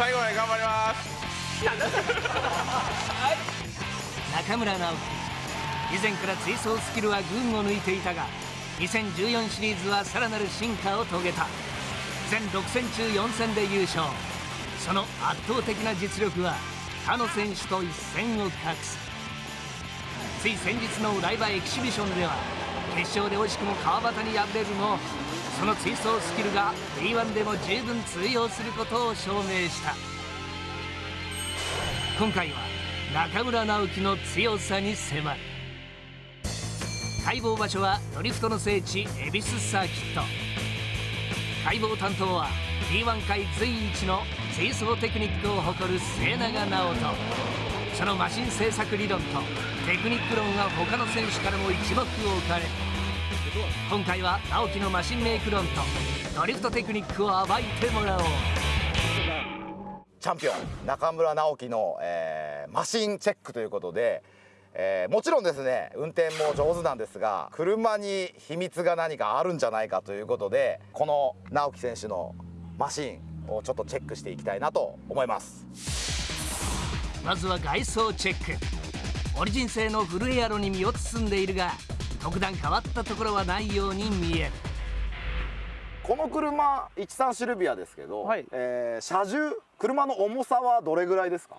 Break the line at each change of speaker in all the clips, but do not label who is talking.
最後まで頑張ります。
中村直樹。以前から追走スキルは群を抜いていたが2014シリーズはさらなる進化を遂げた。全6戦中4戦で優勝。その圧倒的な実力は他の選手と一線を画す。つい先日のライバエキシビションでは決勝で惜しくも川端に敗れるもその追走スキルが B1 でも十分通用することを証明した。今回は中村直樹の強さに迫る。解剖場所はドリフトの聖地恵比寿サーキット。解剖担当は D1 界随一の追走テクニックを誇る末永直人。そのマシン製作理論とテクニック論は他の選手からも一目置かれ今回は直樹のマシンメイク論とドリフトテクニックを暴いてもらおう。
チャンピオン中村直樹の、えーマシンチェックということで、えーもちろんですね運転も上手なんですが車に秘密が何かあるんじゃないかということでこの直樹選手のマシンをちょっとチェックしていきたいなと思います。
まずは外装チェック。オリジン製のフルエアロに身を包んでいるが特段変わったところはないように見える。
この車13シルビアですけど、
はい。
えー車重車の重さはどれぐらいですか？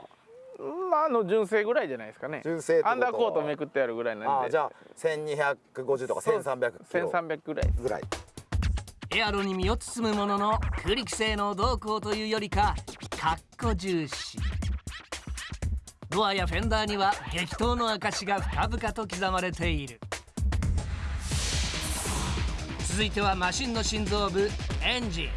まああの純正ぐらいじゃないですかね。
純正ってことは。
アンダーコートめくってあるぐらいなんで。
じゃあ1250とか1300キロ
1300ぐらい。
ぐらい。
エアロに身を包むものの空力性能動向というよりかかっこ重視。ドアやフェンダーには激闘の証が深々と刻まれている続いてはマシンの心臓部エンジン。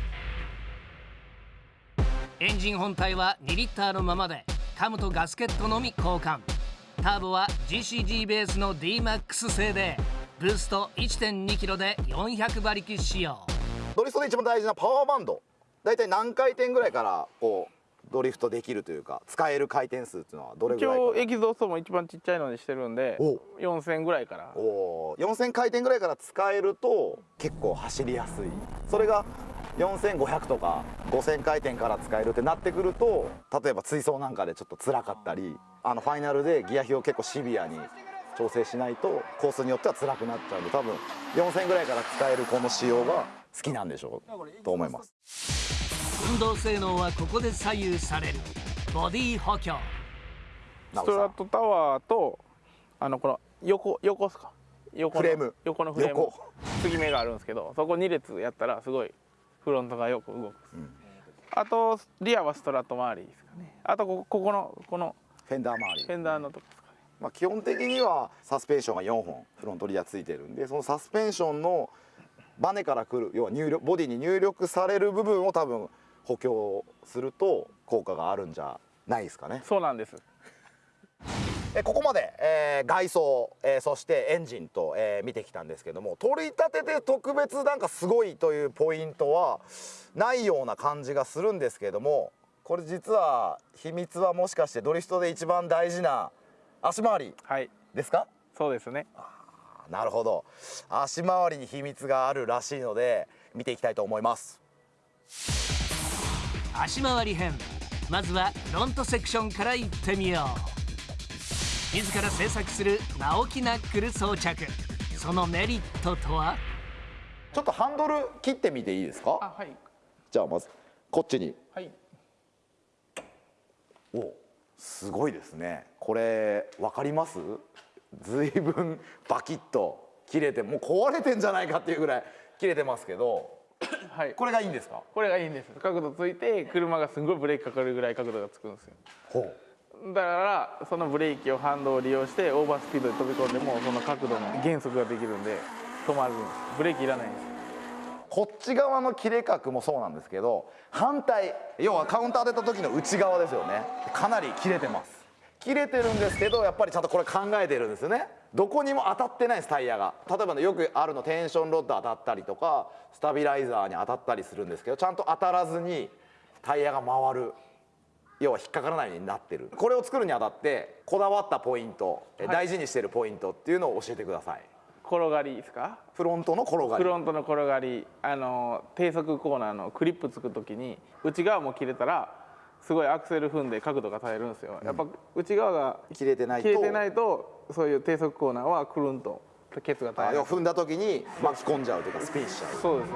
エンジン本体は2リッターのままでカムとガスケットのみ交換。ターボは GCG ベースの DMAX 製でブースト 1.2kg で400馬力仕様
ドリフトで一番大事なパワーバンド。大体何回転ぐらいからこうドリフトできるというか使える回転数っていうのはどれぐ
一
らいか
応エキゾーストも一番ちっちゃいのにしてるんで
お。
4000ぐらいから。
おー。4000回転ぐらいから使えると結構走りやすい。それが4500とか5000回転から使えるってなってくると例えば追走なんかでちょっと辛かったりあのファイナルでギア比を結構シビアに調整しないとコースによっては辛くなっちゃうんで多分4000ぐらいから使えるこの仕様が好きなんでしょうと思います
運動性能はここで左右される。ボディ補強。
ストラットタワーとあのこの横横っすか？横の
フレーム。
横のフレーム。
横。
継ぎ目があるんですけどそこ2列やったらすごいフロントがよく動くです、あとリアはストラット周りですかね。あとここここのこの
フェンダー周り。
フェンダーのとこですかね。
まあ、基本的にはサスペンションが4本フロントリアついてるんでそのサスペンションのバネからくる要は入力ボディに入力される部分を多分補強すると効果があるんじゃないですかね。
そうなんです。
えここまで、えー外装、えーそしてエンジンと、えー見てきたんですけども取り立てて特別なんかすごいというポイントはないような感じがするんですけどもこれ実は秘密はもしかしてドリフトで一番大事な足回り
はい。
ですか？
そうですね。
なるほど。足回りに秘密があるらしいので見ていきたいと思います
足回り編。まずはフロントセクションからいってみよう。自ら製作する直木ナックル装着。そのメリットとは？
ちょっとハンドル切ってみていいですか？
あはい。
じゃあまずこっちに。
はい。
おすごいですね。これ分かります？ずいぶんバキッと切れてもう壊れてんじゃないかっていうぐらい切れてますけど
はい。
これがいいんですか？
これがいいんです。角度ついて車がすんごいブレーキかかるぐらい角度がつくんですよ。
ほう。
だからそのブレーキを反動を利用してオーバースピードで飛び込んでもその角度の減速ができるんで止まるんです。ブレーキいらないんです。
こっち側の切れ角もそうなんですけど反対要はカウンター出た時の内側ですよね。かなり切れてます。切れてるんですけどやっぱりちゃんとこれ考えてるんですよねどこにも当たってないですタイヤが。例えばねよくあるのテンションロッド当たったりとかスタビライザーに当たったりするんですけどちゃんと当たらずにタイヤが回る。要は引っかからないようになってる。これを作るにあたってこだわったポイント、え
はい。
大事にしてるポイントっていうのを教えてください。
転がりですか？
フロントの転がり。
フロントの転がり。あの低速コーナーのクリップつく時に内側も切れたらすごいアクセル踏んで角度が耐えるんですよ、やっぱ内側が
切れてないと
切れてないとそういう低速コーナーはくるんとケツが耐える
あ要は踏んだ時に巻き込んじゃうというかスピンしちゃう。
そうですね。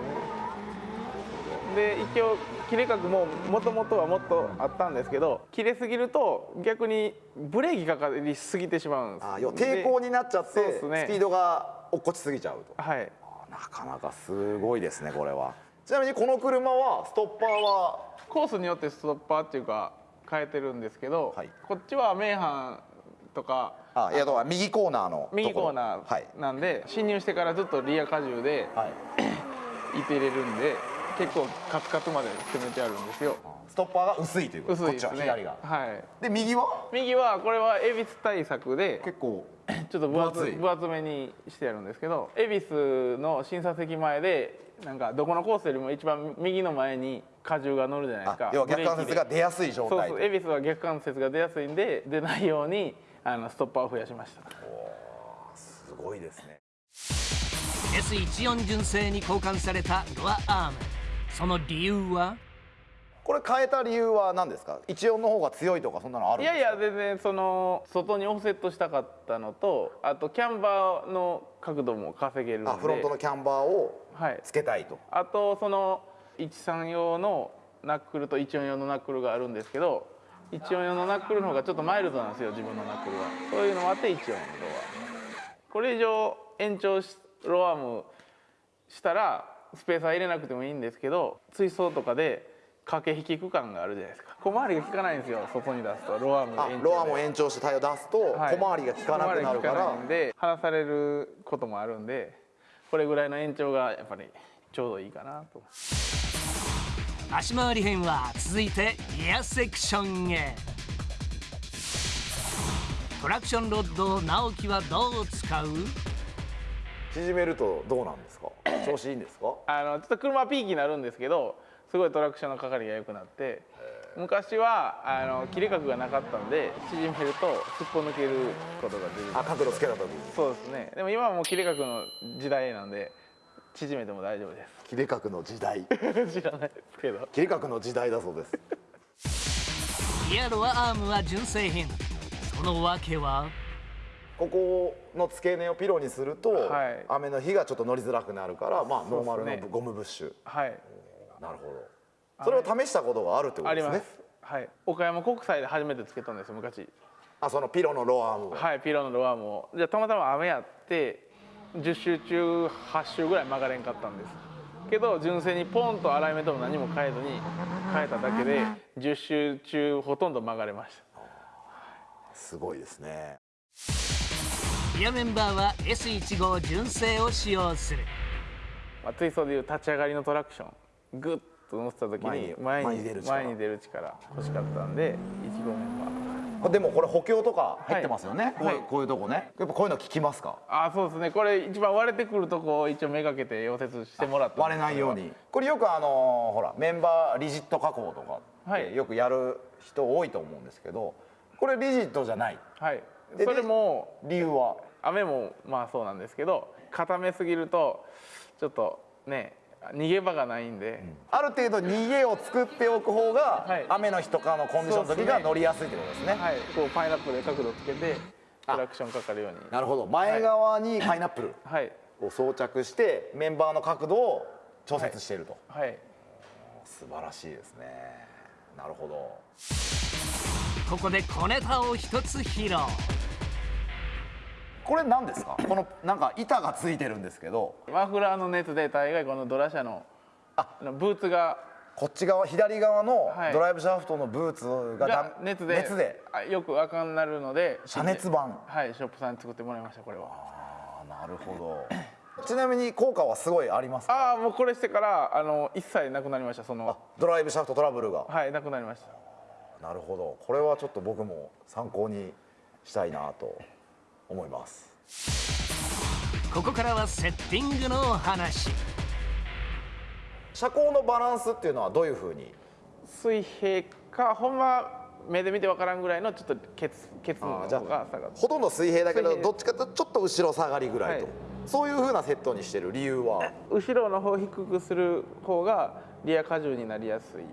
で一応切れ角ももともとはもっとあったんですけど切れすぎると逆にブレーキかかりすぎてしまうんです。
あ要は抵抗になっちゃって、
ね。
スピードが落っこちすぎちゃうと。
はい。
なかなかすごいですねこれは。ちなみにこの車はストッパーは？
コースによってストッパーっていうか変えてるんですけど、
はい。
こっちは名阪とか
あいやだから右コーナーの
右コーナ
はい。
ーなんで、進入してからずっとリア荷重で
はい。
いて入れるんで結構カツカツまで攻めてあるんですよ。
ストッパーが薄いということ。
薄いですね。
こっちは左が。
はい。
で右は？
右はこれは恵比寿対策で
結構
ちょっと分厚
分厚い。
分厚めにしてあるんですけど恵比寿の審査席前でなんかどこのコースよりも一番右の前に荷重が乗るじゃないですか。
あ要は逆関節が出やすい状態
そうそう恵比寿は逆関節が出やすいんで出ないようにあのストッパーを増やしました。
すごいですね。
S14 純正に交換されたドアアーム。その理由は？
これ変えた理由は何ですか？一音の方が強いとかそんなのあるん
い
ですか？
やいや全然その外にオフセットしたかったのとあとキャンバーの角度も稼げるんで。
あフロントのキャンバーを
はい
つけたいと。
あとその13用のナックルと14用のナックルがあるんですけど14用のナックルの方がちょっとマイルドなんですよ自分のナックルは。そういうのもあって14用のロアこれ以上延長しロアームしたらスペーサー入れなくてもいいんですけど追走とかで駆け引き区間があるじゃないですか。小回りが効かないんですよ外に出すとロアーム
あ
延
ロアも延長してタイヤを出すと
はい。
小回りが効かなくなるから。
ないんで離されることもあるんでこれぐらいの延長がやっぱりちょうどいいかなと
足回り編は続いてリアセクションへ。トラクションロッドを直樹はどう使う？
縮めるとどうなんですか？調子いいんですか？
あのちょっと車はピーキーになるんですけどすごいトラクションのかかりが良くなって昔はあの切れ角がなかったんで縮めるとすっぽ抜けることができる。
あ角度つけた時に。
そうですね。でも今はもう切れ角の時代なんで縮めても大丈夫で
切れ角の時代。
す 知らないですけど。
切れ角の時代だそうです。
リアロアアームは純正品。その訳は？
ここの付け根をピロにすると、
はい。
雨の日がちょっと乗りづらくなるからまあノーマルのゴムブッシュ。
はい。
なるほど。それを試したことがあるってことですね。
すはい。岡山国際で初めてつけたんですよ昔。
あそのピロのローアームを。
はいピロのロアームを。じゃあたまたま雨やって10周中8周ぐらい曲がれんかったんです。けど純正にポンとアライメントも何も変えずに変えただけで10周中ほとんど曲がれました。
すごいですね。
リアメンバーは S15 純正を使用する。
まあ、ツイストでいう立ち上がりのトラクション。グッと乗せた時に
前
前に
に前に出る力。
前に出る力欲しかったんで1号メンバー
でもこれ補強とか入ってますよね、
はい。はい
こういうこういうとこね。やっぱこういうの効きますか？
あそうですね。これ一番割れてくるとこを一応めがけて溶接してもらったんです
割れないように。これよくあのほらメンバーリジット加工とかよくやる人多いと思うんですけどこれリジットじゃない。
はい。
で
それも
理由は？
雨もまあそうなんですけど固めすぎるとちょっとね逃げ場がないんで、
ある程度逃げを作っておく方が、
はい。
雨の日とかのコンディションの時が乗りやすいってことですね。
はい。こうパイナップルで角度つけてトラクションかかるように。
なるほど。前側にパイナップル
はい。
を装着してメンバーの角度を調節していると、
はい。
素晴らしいですね。なるほど。
ここで小ネタを一つ披露
これ何ですか？このなんか板がついてるんですけど。
マフラーの熱で大概このドラ車のあのブーツが。
こっち側左側の
はい。
ドライブシャフトのブーツが
が
だ
熱で
熱で。
あよく赤になるので
遮熱板。
はいショップさんに作ってもらいましたこれは。
あなるほど。ちなみに効果はすごいありますか？
ああもうこれしてからあの一切なくなりましたその。
ドライブシャフトトラブルが。
はいなくなりました。
なるほど。これはちょっと僕も参考にしたいなと思います。
ここからはセッティングのお話。
車高のバランスっていうのはどういうふうに？
水平かほんま目で見てわからんぐらいのちょっとケツケツの方が下がって
ほとんど水平だけどどっちかというとちょっと後ろ下がりぐらいと、
はい。
そういうふうなセットにしてる理由は？
後ろの方を低くする方がリア荷重になりやすい。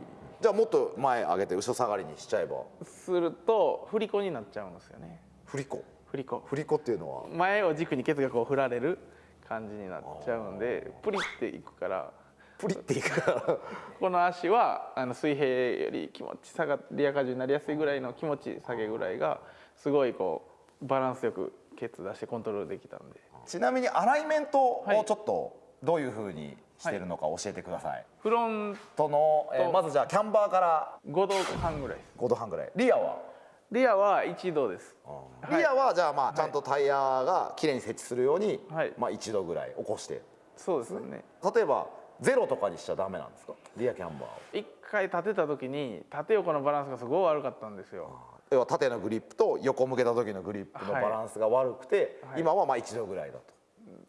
じゃあもっと前上げて後ろ下がりにしちゃえば？
すると振り子になっちゃうんですよね。
振り子？
振り子。
振り子っていうのは？
前を軸にケツがこう振られる感じになっちゃうんでプリっていくから。
プリっていくから。
この足はあの水平より気持ち下がリア荷重になりやすいぐらいの気持ち下げぐらいがすごいこうバランスよくケツ出してコントロールできたんで。
ちなみにアライメントを
はい
ちょっとどういうふうにしてるのか教えてください、
フロン
との、えー
と
まずじゃあキャンバーから。
5度半ぐらいです。
5度半ぐらい。リアは？
リアは1度です。はい。
リアはじゃあまあちゃんとタイヤがきれいに設置するように、
はい。
まあ1度ぐらい起こして。
そうですね。
例えばゼロとかにしちゃダメなんですか？リアキャンバーを。
一回立てた時に縦横のバランスがすごい悪かったんですよ。
要は縦のグリップと横向けた時のグリップのバランスが悪くて、
はい。
今はまあ1度ぐらいだと。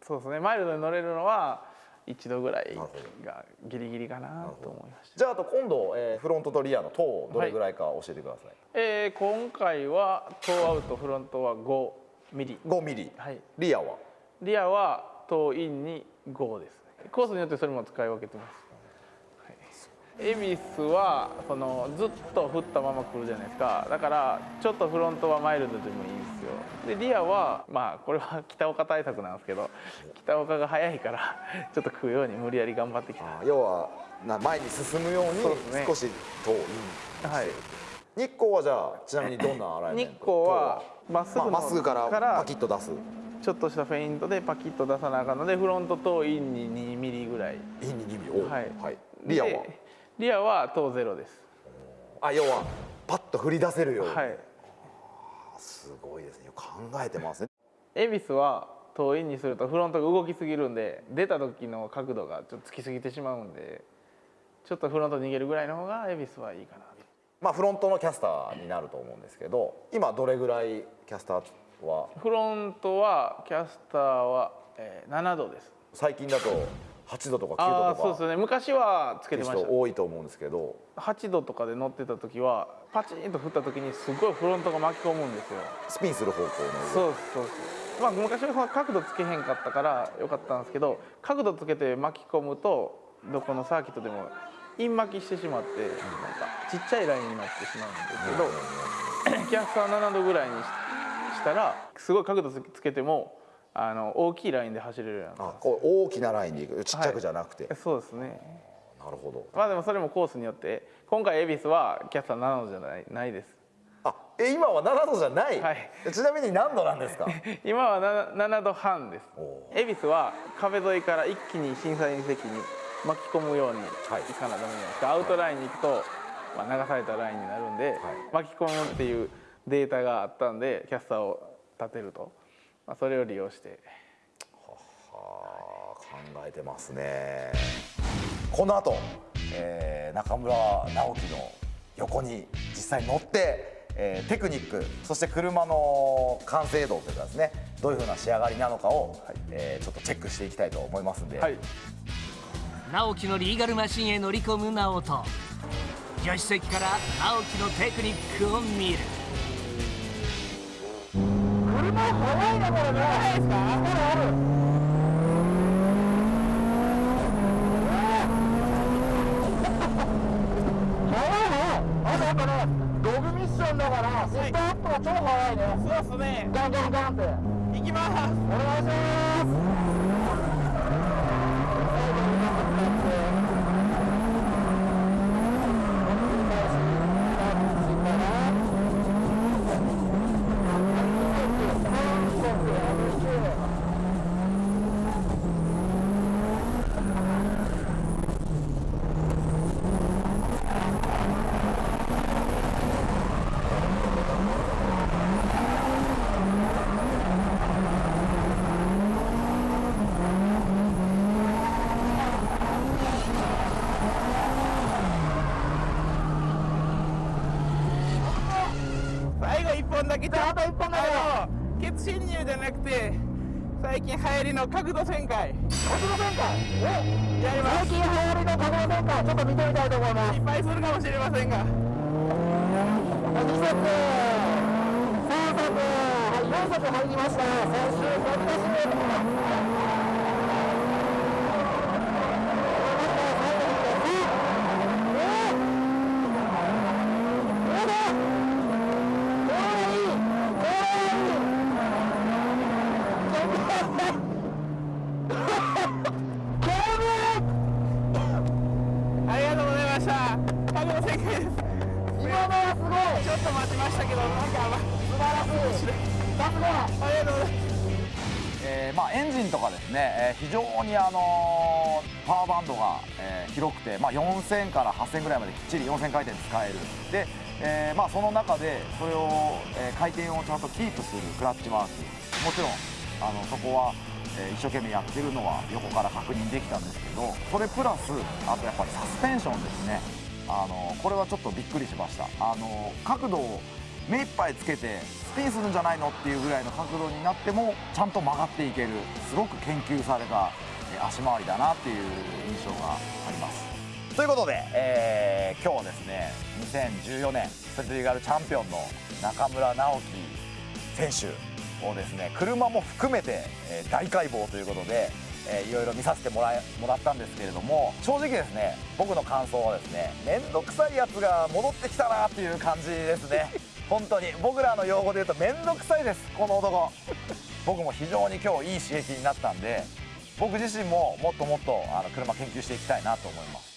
そうですね。マイルドに乗れるのは1度ぐらいがギリギリかなと思いました。
じゃああと今度、えーフロントとリアの等どれぐらいか教えてください、
えー今回はトーアウトフロントは5ミリ。
5ミリ。
はい。
リアは？
リアはトーインに5ですね。コースによってそれも使い分けてます、はい、恵比寿はそのずっと振ったまま来るじゃないですか。だからちょっとフロントはマイルドでもいいんですよ。でリアはまあこれは北岡対策なんですけど北岡が速いから ちょっと食うように無理やり頑張ってきた。
あ要はな前に進むように少し遠い
はい。
日光はじゃあちなみにどんなアライメント日
光はまっすぐの
まあまっすぐからパキッと出す。
ちょっとしたフェイントでパキッと出さなあかんのでフロントトーインに2ミリぐらい。
インに2ミリ。お
はい、
リアは？
でリアはトーゼロです。
あ要はパッと振り出せるように、
はい。
すごいですね。考えてますね。
恵比寿はトーインにするとフロントが動きすぎるんで出た時の角度がちょっとつきすぎてしまうんでちょっとフロント逃げるぐらいの方が恵比寿はいいかな。
まあフロントのキャスターになると思うんですけど今どれぐらいキャスターは？
フロントはキャスターは、えー7度です。
最近だと8度とか9
ああそう
度とか
ですね。昔はつけてました。
多いと思うんですけど。
8度とかで乗ってた時はパチンと振った時にすごいフロントが巻き込むんですよ。
スピンする方向の
そうですそう。ですまあ昔はその角度つけへんかったからよかったんですけど角度つけて巻き込むとどこのサーキットでもイン巻きしてしまってなんかちっちゃいラインになってしまうんですけどキャスター7度ぐらいにししたらすごい角度つつけてもあの大きいラインで走れるようにな
あこう大きなラインでいく。ちっちゃくじゃなくて、
るそうですね。
なるほど。
まあでもそれもコースによって今回恵比寿はキャスター7度じゃないないです。
あえ今は7度じゃない、
はい。
ちなみに何度なんですか？
今は 7, 7度半です。
お
恵比寿は壁沿いから一気に審査員席に巻き込むように
い。
かなダメじゃないです。か、アウトラインに行くと、まあ、流されたラインになるんで、巻き込むっていうデータがあったんでキャスターを立てると、まあ、それを利用して。
はあ考えてますね。この後、えー中村直樹の横に実際乗って、えーテクニックそして車の完成度というかですねどういうふうな仕上がりなのかを、えーちょっとチェックしていきたいと思いますんで、
はい。
直樹のリーガルマシンへ乗り込む直人。助手席から直樹のテクニックを見る
ログミッションだからスタートが超早いね。
そうですね。
ガンガンガンって。
行きます。
お願いします
最後一本だけちょっと
一本だけ
あのケツ侵入じゃなくて最近流行りの角度旋回。
角度旋回？お
やります。
最近流行りの角度旋回ちょっと見てみたいと思います。
失敗するかもしれませんが。
2足3足はい4足入りました。最終100ですお
非常に、あのパワーバンドが、えー広くて、まあ、4000から8000ぐらいまできっちり4000回転使える。で、えーまあ、その中でそれを、えー回転をちゃんとキープするクラッチワーク。もちろんあのそこは、え一生懸命やってるのは横から確認できたんですけどそれプラスあとやっぱりサスペンションですね。あのこれはちょっとびっくりしました。あの角度を目いっぱいつけてスピンするんじゃないのっていうぐらいの角度になってもちゃんと曲がっていけるすごく研究された足回りだなっていう印象があります。ということで、えー今日はですね2014年ストリーガルチャンピオンの中村直樹選手をですね車も含めて、え大解剖ということで、えーいろいろ見させてもらもらったんですけれども正直ですね僕の感想はですね面倒くさいやつが戻ってきたなっていう感じですね。本当に僕らの用語で言うと面倒くさいですこの男。僕も非常に今日いい刺激になったんで僕自身ももっともっとあの車研究していきたいなと思います。